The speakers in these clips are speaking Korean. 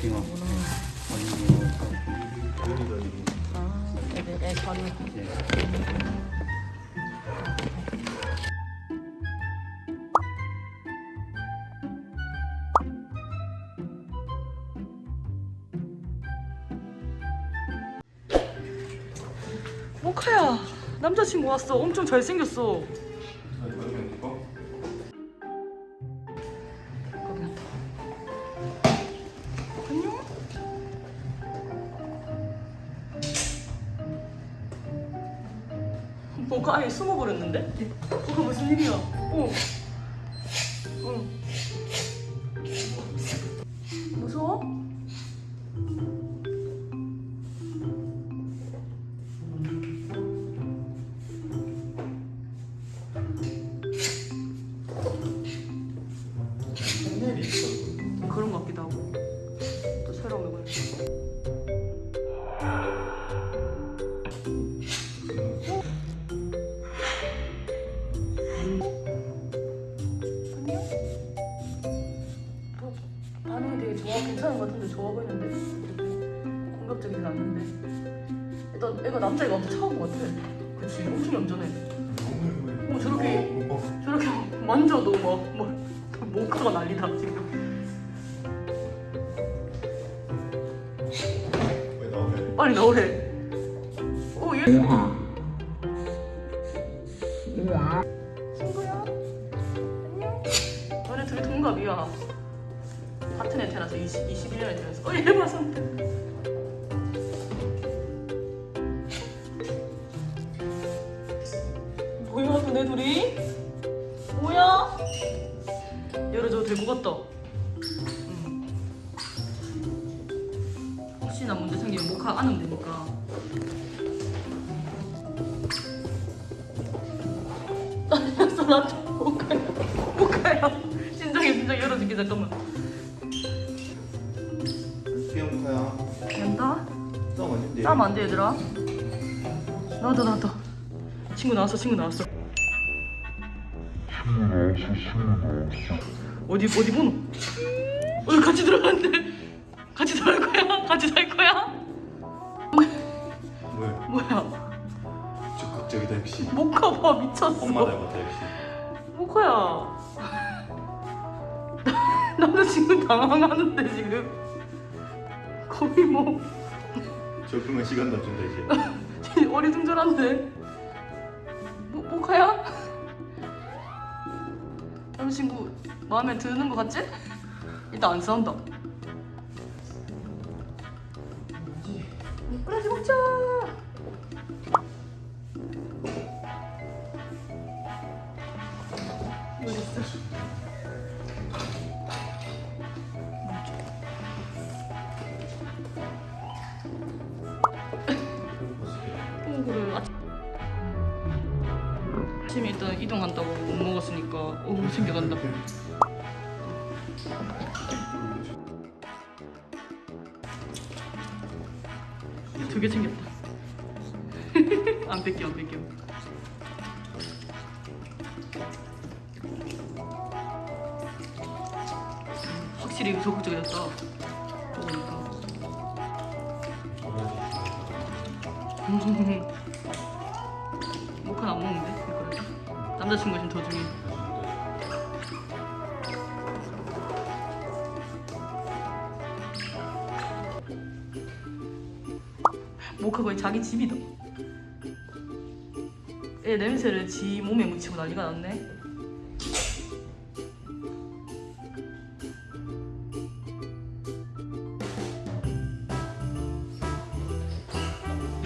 빙어. 예. 모카야, 남자친구 왔어. 엄청 잘생겼어. 뭐가 아예 숨어버렸는데? 뭐가 무슨 일이야? 어. 어. 되게 좋아 괜찮은 것 같은데 좋아 보이는데 이렇게 공격적이진 않는데. 일단 애가 남자애가 엄청 차가운 것 같아. 그치? 엄청 얌전해. 어 저렇게 저렇게 만져도 막, 막 모카가 난리다 지금? 빨리 나오래. 어 얘? 친구야? 안녕. 너네 둘이 동갑이야 같은 애 태어나서 20, 21년에 태어났어 어얘 봐서. 뭐야 너네 둘이? 뭐야? 열어줘도 될것 같다. 응. 혹시나 문제 생기면 모카 안으면 되니까. 나좀 모카야 모카야 진정해 진정 열어줄게 잠깐만 귀여운카야. 된다? 땀 아닌데? 싸면 안돼 얘들아 나왔다 나왔다 친구 나왔어 친구 나왔어 어디 어디 보노? 어 같이 들어갔는데 같이 살 거야? 같이 살 거야? 왜? 뭐야 적극적이다 역시. 모카 봐 미쳤어 엄마 닮았다 역시. 모카야 나도 지금 당황하는데 지금 거의 뭐 적응할 시간도 안 준다 이제. 어리둥절한데 모, 모카야? 남자친구 마음에 드는 거 같지? 일단 안 싸운다 꼬라지 먹자 아침- 아침에 일단 이동한다고 못 먹었으니까 어우 챙겨간다. 두 개 챙겼다. 안 뺏겨 안 뺏겨. 확실히 적극적이었다. 그러니까 모카는 안 먹는데 그래. 남자친구 지금 더 중에 모카 거의 자기 집이다 애 냄새를 지 몸에 묻히고 난리가 났네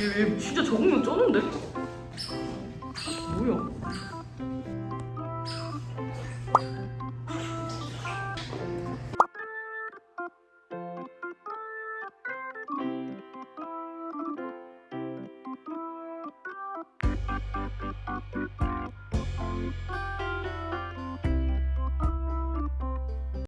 얘, 얘 진짜 적응력 쩌는데? 뭐야?